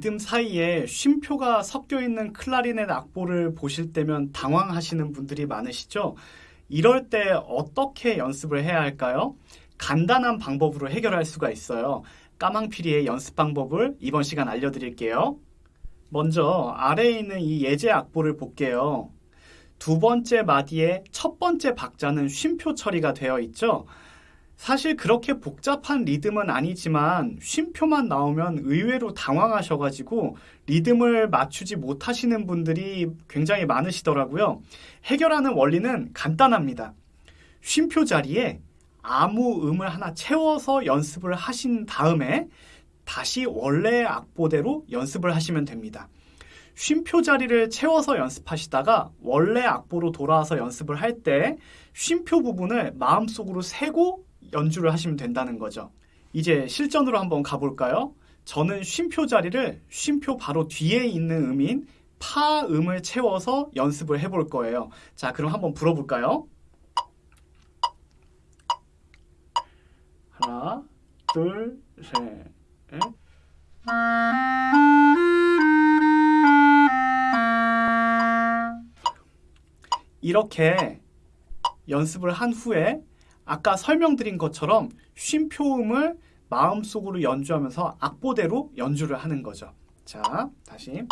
리듬 사이에 쉼표가 섞여 있는 클라리넷 악보를 보실 때면 당황하시는 분들이 많으시죠? 이럴 때 어떻게 연습을 해야 할까요? 간단한 방법으로 해결할 수가 있어요. 까망피리의 연습 방법을 이번 시간 알려드릴게요. 먼저 아래에 있는 이 예제 악보를 볼게요. 두 번째 마디의 첫 번째 박자는 쉼표 처리가 되어 있죠. 사실 그렇게 복잡한 리듬은 아니지만 쉼표만 나오면 의외로 당황하셔가지고 리듬을 맞추지 못하시는 분들이 굉장히 많으시더라고요. 해결하는 원리는 간단합니다. 쉼표 자리에 아무 음을 하나 채워서 연습을 하신 다음에 다시 원래의 악보대로 연습을 하시면 됩니다. 쉼표 자리를 채워서 연습하시다가 원래 악보로 돌아와서 연습을 할 때 쉼표 부분을 마음속으로 세고 연주를 하시면 된다는 거죠. 이제 실전으로 한번 가볼까요? 저는 쉼표 자리를 쉼표 바로 뒤에 있는 음인 파 음을 채워서 연습을 해볼 거예요. 자, 그럼 한번 불어볼까요? 하나, 둘, 셋, 넷. 이렇게 연습을 한 후에 아까 설명드린 것처럼 쉼표음을 마음속으로 연주하면서 악보대로 연주를 하는 거죠. 자, 다시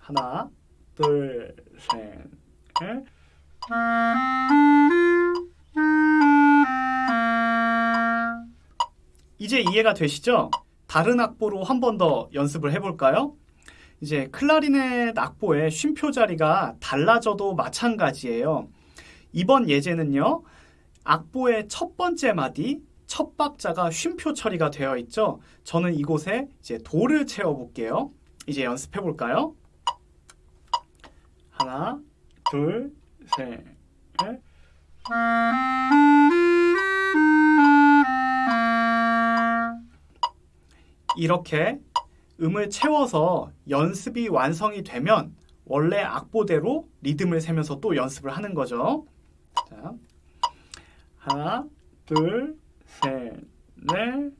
하나, 둘, 셋, 넷. 이제 이해가 되시죠? 다른 악보로 한 번 더 연습을 해볼까요? 이제 클라리넷 악보의 쉼표 자리가 달라져도 마찬가지예요. 이번 예제는요. 악보의 첫 번째 마디, 첫 박자가 쉼표 처리가 되어 있죠. 저는 이곳에 이제 도를 채워 볼게요. 이제 연습해 볼까요? 하나, 둘, 셋, 넷. 이렇게 음을 채워서 연습이 완성이 되면 원래 악보대로 리듬을 세면서 또 연습을 하는 거죠. 자, 하나, 둘, 셋, 넷.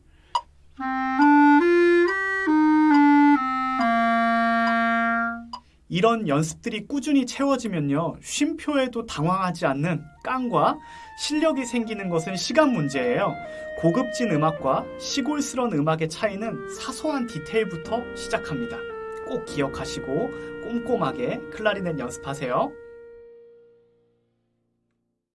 이런 연습들이 꾸준히 채워지면요. 쉼표에도 당황하지 않는 깡과 실력이 생기는 것은 시간 문제예요. 고급진 음악과 시골스런 음악의 차이는 사소한 디테일부터 시작합니다. 꼭 기억하시고 꼼꼼하게 클라리넷 연습하세요.